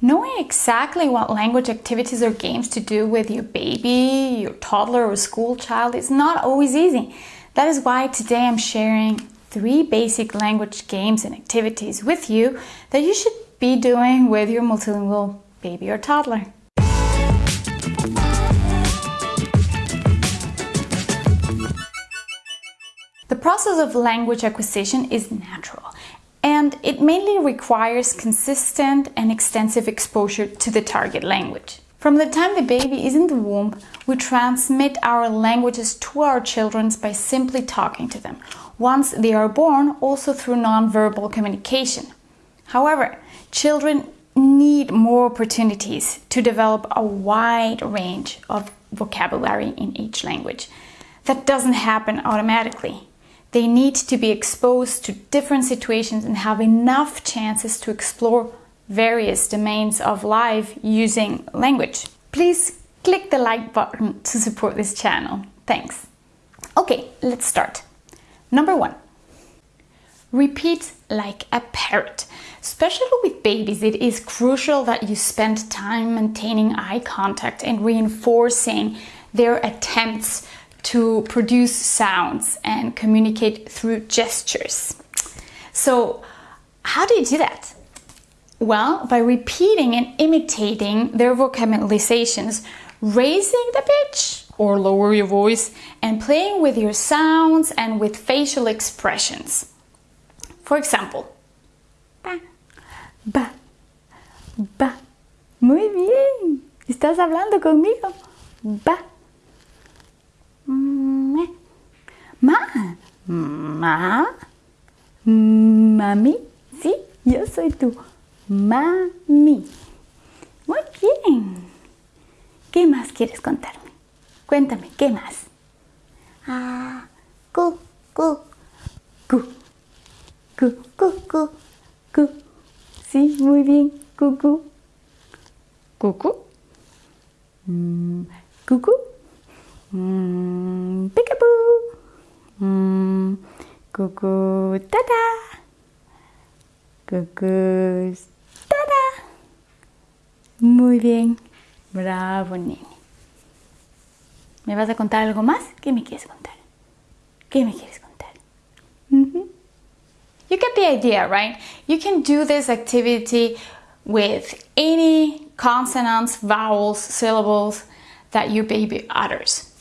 Knowing exactly what language activities or games to do with your baby, your toddler or school child is not always easy. That is why today I'm sharing three basic language games and activities with you that you should be doing with your multilingual baby or toddler. The process of language acquisition is natural and it mainly requires consistent and extensive exposure to the target language. From the time the baby is in the womb, we transmit our languages to our children by simply talking to them. Once they are born, also through nonverbal communication. However, children need more opportunities to develop a wide range of vocabulary in each language. That doesn't happen automatically. They need to be exposed to different situations and have enough chances to explore various domains of life using language. Please click the like button to support this channel. Thanks. Okay, let's start. Number one, repeat like a parrot. Especially with babies, it is crucial that you spend time maintaining eye contact and reinforcing their attempts to produce sounds and communicate through gestures. So how do you do that? Well, by repeating and imitating their vocalizations, raising the pitch or lower your voice, and playing with your sounds and with facial expressions. For example, ba, ba, ba. Muy bien, estás hablando conmigo. Ba. Ma. Ma. Mami. Sí, yo soy tu mami. Muy bien. ¿Qué más quieres contarme? Cuéntame, ¿qué más? Ah, cu, cu, cu, cu, cu, cu, cu. Sí, muy bien, cucu. Cucu. Mm, cucu. Mm, peekaboo. Mm, cucu, tada. Cucu, tada. Muy bien. Bravo, nene. ¿Me vas a contar algo más? ¿Qué me quieres contar? ¿Qué me quieres contar? Mm -hmm. You get the idea, right? You can do this activity with any consonants, vowels, syllables that your baby utters.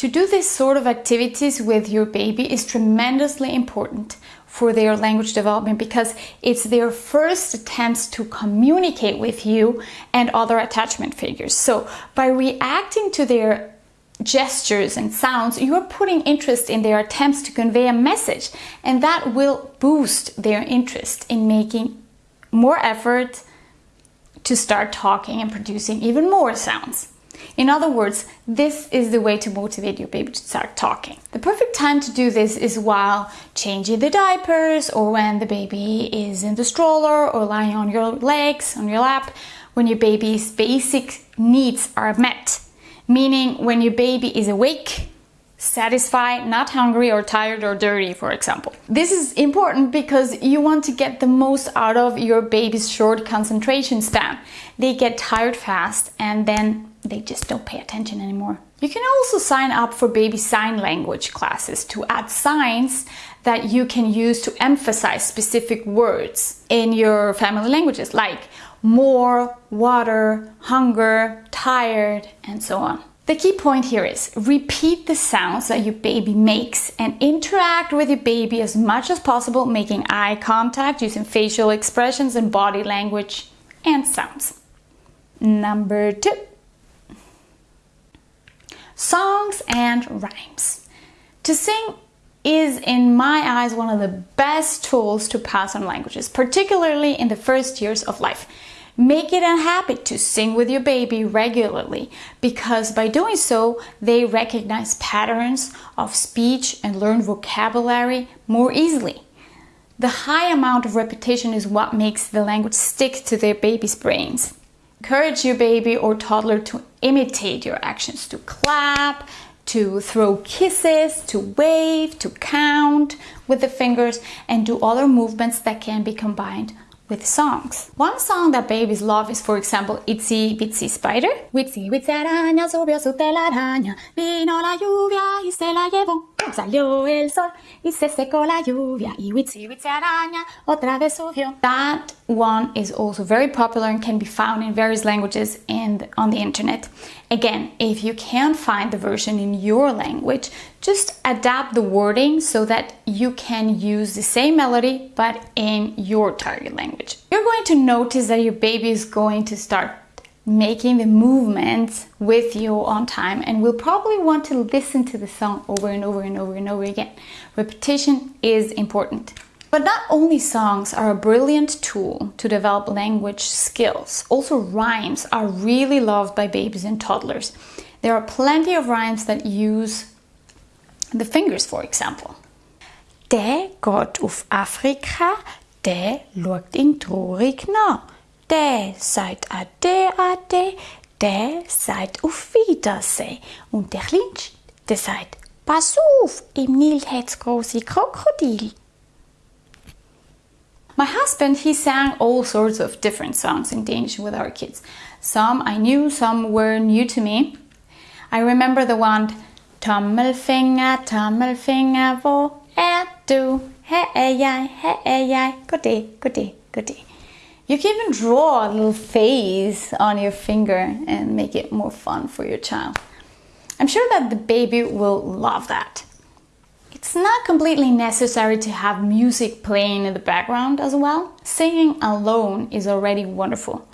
To do this sort of activities with your baby is tremendously important for their language development because it's their first attempts to communicate with you and other attachment figures. So by reacting to their gestures and sounds, you are putting interest in their attempts to convey a message and that will boost their interest in making more effort to start talking and producing even more sounds. In other words, this is the way to motivate your baby to start talking. The perfect time to do this is while changing the diapers or when the baby is in the stroller or lying on your legs, on your lap, when your baby's basic needs are met. Meaning when your baby is awake, satisfied, not hungry or tired or dirty, for example. This is important because you want to get the most out of your baby's short concentration span. They get tired fast and then they just don't pay attention anymore. You can also sign up for baby sign language classes to add signs that you can use to emphasize specific words in your family languages like more, water, hunger, tired, and so on. The key point here is repeat the sounds that your baby makes and interact with your baby as much as possible, making eye contact, using facial expressions and body language and sounds. Number two songs and rhymes. To sing is, in my eyes, one of the best tools to pass on languages, particularly in the first years of life. Make it a habit to sing with your baby regularly because by doing so, they recognize patterns of speech and learn vocabulary more easily. The high amount of repetition is what makes the language stick to their baby's brains. Encourage your baby or toddler to imitate your actions, to clap, to throw kisses, to wave, to count with the fingers, and do other movements that can be combined with songs. One song that babies love is, for example, Itsy Bitsy Spider. Witsy Witsy araña subió su telaraña, vino la lluvia y se la llevó. Salió el sol y se secó la lluvia y Witsy Witsy araña otra vez subió. That one is also very popular and can be found in various languages and on the internet. Again, if you can't find the version in your language, just adapt the wording so that you can use the same melody but in your target language. You're going to notice that your baby is going to start making the movements with you on time and will probably want to listen to the song over and over and over and over again. Repetition is important. But not only songs are a brilliant tool to develop language skills, also rhymes are really loved by babies and toddlers. There are plenty of rhymes that use the fingers, for example. Der Gott auf Afrika, der schaut ihn traurig nach. Der sagt Ade, Ade, der sagt auf Wiedersehen. Und der Kleinste, der sagt, pass auf, im Nil hat's große Krokodil. My husband, he sang all sorts of different songs in Danish with our kids. Some I knew, some were new to me. I remember the one Tommelfinger, tommelfinger, hvor er du? Her er jeg, her er jeg. Goddag, goddag, goddag. You can even draw a little face on your finger and make it more fun for your child. I'm sure that the baby will love that. It's not completely necessary to have music playing in the background as well. Singing alone is already wonderful.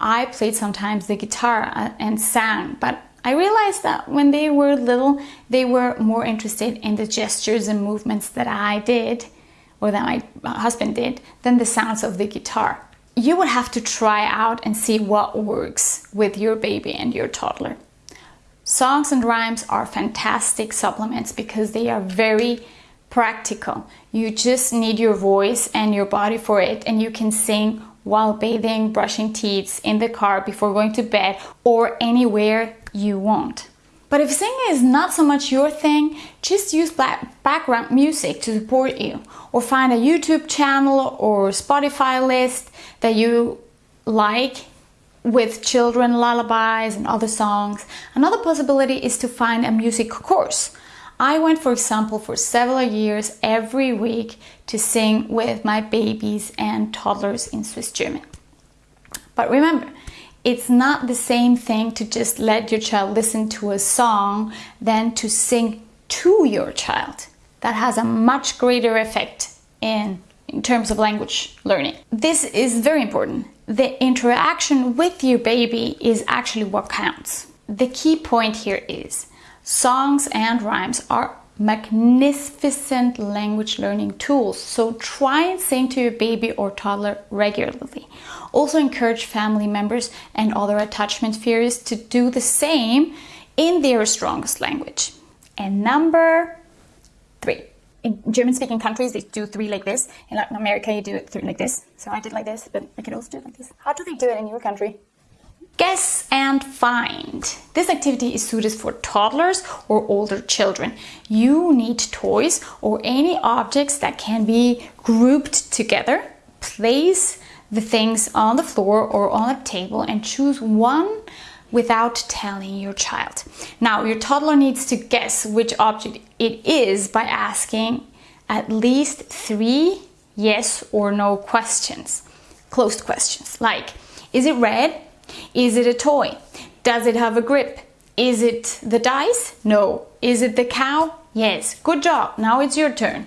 I played sometimes the guitar and sang, but I realized that when they were little, they were more interested in the gestures and movements that I did, or that my husband did, than the sounds of the guitar. You would have to try out and see what works with your baby and your toddler. Songs and rhymes are fantastic supplements because they are very practical. You just need your voice and your body for it and you can sing while bathing, brushing teeth, in the car before going to bed or anywhere you want. But if singing is not so much your thing, just use background music to support you or find a YouTube channel or Spotify list that you like with children lullabies and other songs. Another possibility is to find a music course. I went, for example, for several years every week to sing with my babies and toddlers in Swiss German. But remember, it's not the same thing to just let your child listen to a song than to sing to your child. That has a much greater effect in, in terms of language learning. This is very important the interaction with your baby is actually what counts. The key point here is songs and rhymes are magnificent language learning tools. So try and sing to your baby or toddler regularly. Also encourage family members and other attachment theorists to do the same in their strongest language. And number three, in German speaking countries, they do three like this. In Latin America, you do it three like this. So I did like this, but I could also do it like this. How do they do it in your country? Guess and find. This activity is suited for toddlers or older children. You need toys or any objects that can be grouped together. Place the things on the floor or on a table and choose one without telling your child. Now, your toddler needs to guess which object it is by asking at least three yes or no questions, closed questions, like is it red? Is it a toy? Does it have a grip? Is it the dice? No. Is it the cow? Yes. Good job. Now it's your turn.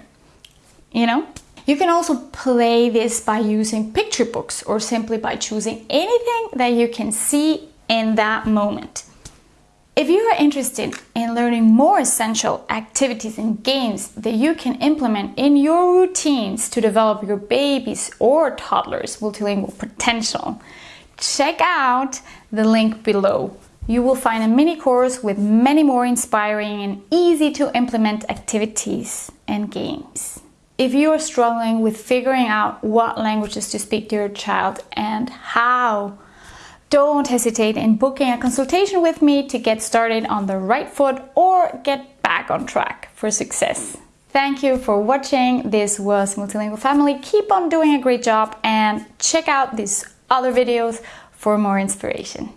You know? You can also play this by using picture books or simply by choosing anything that you can see in that moment. If you are interested in learning more essential activities and games that you can implement in your routines to develop your baby's or toddler's multilingual potential, check out the link below. You will find a mini course with many more inspiring and easy to implement activities and games. If you are struggling with figuring out what languages to speak to your child and how don't hesitate in booking a consultation with me to get started on the right foot or get back on track for success. Thank you for watching. This was Multilingual Family. Keep on doing a great job and check out these other videos for more inspiration.